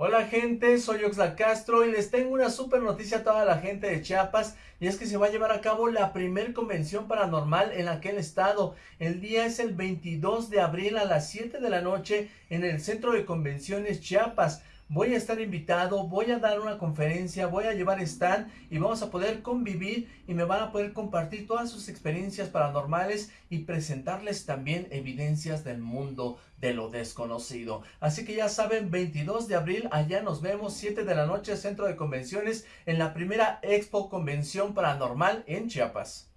Hola gente, soy Oxla Castro y les tengo una super noticia a toda la gente de Chiapas y es que se va a llevar a cabo la primer convención paranormal en aquel estado. El día es el 22 de abril a las 7 de la noche en el Centro de Convenciones Chiapas voy a estar invitado, voy a dar una conferencia, voy a llevar stand y vamos a poder convivir y me van a poder compartir todas sus experiencias paranormales y presentarles también evidencias del mundo de lo desconocido. Así que ya saben, 22 de abril, allá nos vemos, 7 de la noche, Centro de Convenciones, en la primera Expo Convención Paranormal en Chiapas.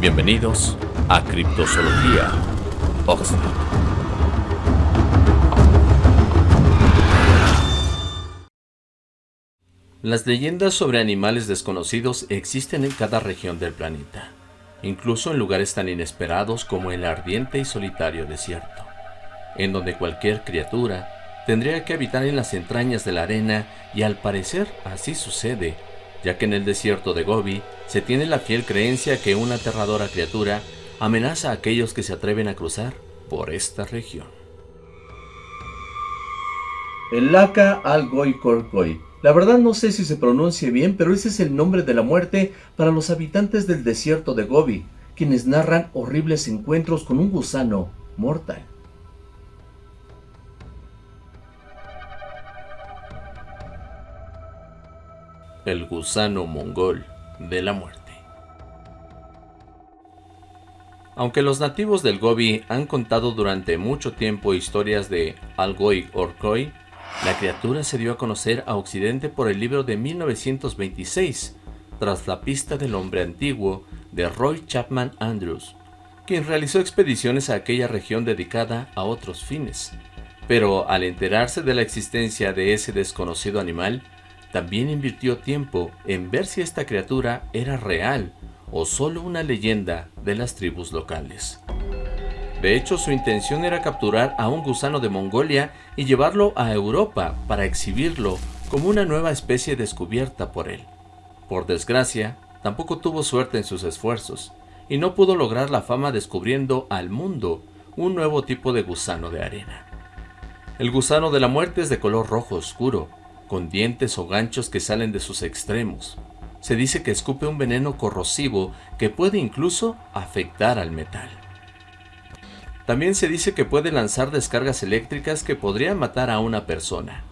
Bienvenidos a Criptozoología Oxford. Las leyendas sobre animales desconocidos existen en cada región del planeta, incluso en lugares tan inesperados como el ardiente y solitario desierto, en donde cualquier criatura tendría que habitar en las entrañas de la arena y al parecer así sucede, ya que en el desierto de Gobi se tiene la fiel creencia que una aterradora criatura amenaza a aquellos que se atreven a cruzar por esta región. El Laca al Goy la verdad no sé si se pronuncie bien, pero ese es el nombre de la muerte para los habitantes del desierto de Gobi, quienes narran horribles encuentros con un gusano mortal. El gusano mongol de la muerte. Aunque los nativos del Gobi han contado durante mucho tiempo historias de Algoy Orkoi, la criatura se dio a conocer a Occidente por el libro de 1926, tras la pista del hombre antiguo de Roy Chapman Andrews, quien realizó expediciones a aquella región dedicada a otros fines. Pero al enterarse de la existencia de ese desconocido animal, también invirtió tiempo en ver si esta criatura era real o solo una leyenda de las tribus locales. De hecho, su intención era capturar a un gusano de Mongolia y llevarlo a Europa para exhibirlo como una nueva especie descubierta por él. Por desgracia, tampoco tuvo suerte en sus esfuerzos, y no pudo lograr la fama descubriendo al mundo un nuevo tipo de gusano de arena. El gusano de la muerte es de color rojo oscuro, con dientes o ganchos que salen de sus extremos. Se dice que escupe un veneno corrosivo que puede incluso afectar al metal. También se dice que puede lanzar descargas eléctricas que podrían matar a una persona.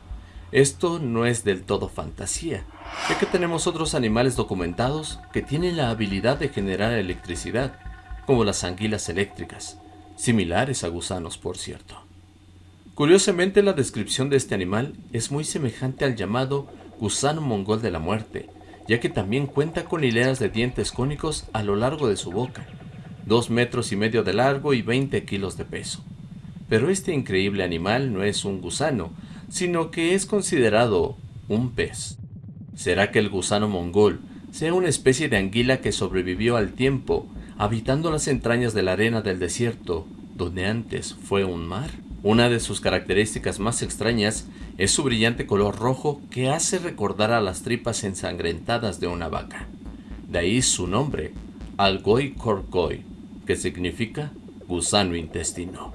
Esto no es del todo fantasía, ya que tenemos otros animales documentados que tienen la habilidad de generar electricidad, como las anguilas eléctricas, similares a gusanos por cierto. Curiosamente la descripción de este animal es muy semejante al llamado gusano mongol de la muerte, ya que también cuenta con hileras de dientes cónicos a lo largo de su boca, 2 metros y medio de largo y 20 kilos de peso. Pero este increíble animal no es un gusano, sino que es considerado un pez. ¿Será que el gusano mongol sea una especie de anguila que sobrevivió al tiempo, habitando las entrañas de la arena del desierto, donde antes fue un mar? Una de sus características más extrañas es su brillante color rojo que hace recordar a las tripas ensangrentadas de una vaca. De ahí su nombre, Algoy Korkoy, que significa gusano intestino.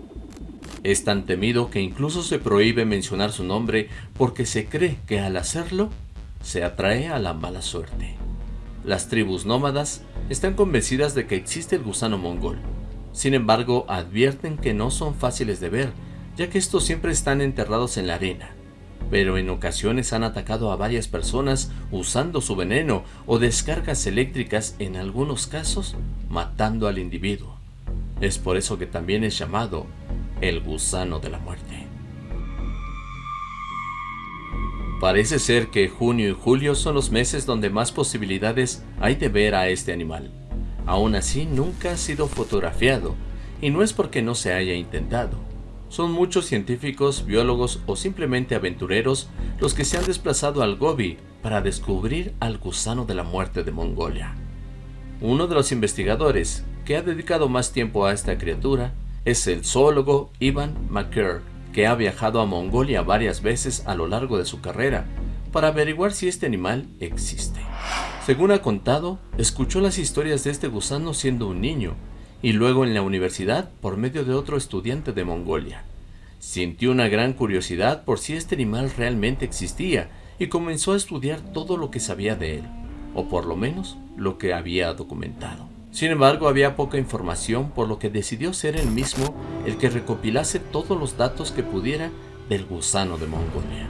Es tan temido que incluso se prohíbe mencionar su nombre porque se cree que al hacerlo se atrae a la mala suerte. Las tribus nómadas están convencidas de que existe el gusano mongol. Sin embargo, advierten que no son fáciles de ver, ya que estos siempre están enterrados en la arena. Pero en ocasiones han atacado a varias personas usando su veneno o descargas eléctricas en algunos casos matando al individuo. Es por eso que también es llamado el gusano de la muerte. Parece ser que junio y julio son los meses donde más posibilidades hay de ver a este animal. Aún así nunca ha sido fotografiado, y no es porque no se haya intentado. Son muchos científicos, biólogos o simplemente aventureros los que se han desplazado al Gobi para descubrir al gusano de la muerte de Mongolia. Uno de los investigadores que ha dedicado más tiempo a esta criatura es el zoólogo Ivan McCurr, que ha viajado a Mongolia varias veces a lo largo de su carrera para averiguar si este animal existe. Según ha contado, escuchó las historias de este gusano siendo un niño y luego en la universidad por medio de otro estudiante de Mongolia. Sintió una gran curiosidad por si este animal realmente existía y comenzó a estudiar todo lo que sabía de él, o por lo menos lo que había documentado. Sin embargo, había poca información, por lo que decidió ser él mismo el que recopilase todos los datos que pudiera del gusano de Mongolia.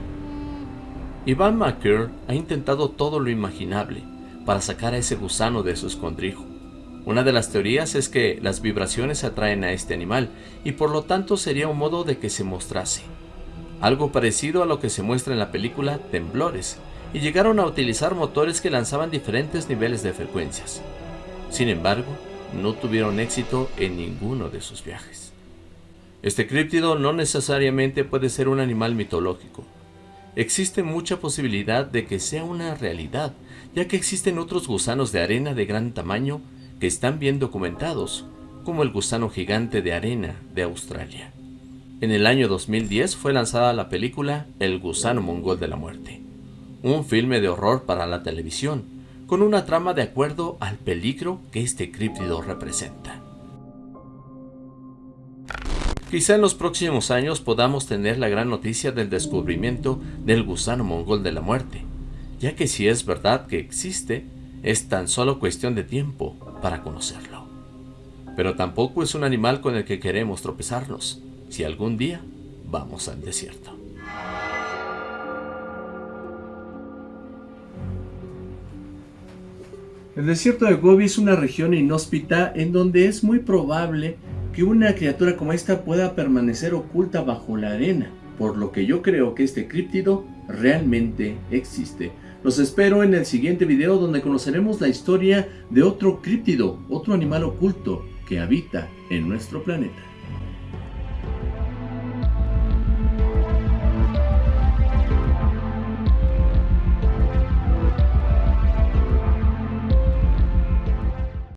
Ivan McCurr ha intentado todo lo imaginable para sacar a ese gusano de su escondrijo. Una de las teorías es que las vibraciones atraen a este animal y por lo tanto sería un modo de que se mostrase. Algo parecido a lo que se muestra en la película Temblores, y llegaron a utilizar motores que lanzaban diferentes niveles de frecuencias. Sin embargo, no tuvieron éxito en ninguno de sus viajes. Este críptido no necesariamente puede ser un animal mitológico. Existe mucha posibilidad de que sea una realidad, ya que existen otros gusanos de arena de gran tamaño que están bien documentados, como el gusano gigante de arena de Australia. En el año 2010 fue lanzada la película El gusano mongol de la muerte, un filme de horror para la televisión, con una trama de acuerdo al peligro que este críptido representa. Quizá en los próximos años podamos tener la gran noticia del descubrimiento del gusano mongol de la muerte, ya que si es verdad que existe, es tan solo cuestión de tiempo para conocerlo. Pero tampoco es un animal con el que queremos tropezarnos, si algún día vamos al desierto. El desierto de Gobi es una región inhóspita en donde es muy probable que una criatura como esta pueda permanecer oculta bajo la arena, por lo que yo creo que este críptido realmente existe. Los espero en el siguiente video donde conoceremos la historia de otro críptido, otro animal oculto que habita en nuestro planeta.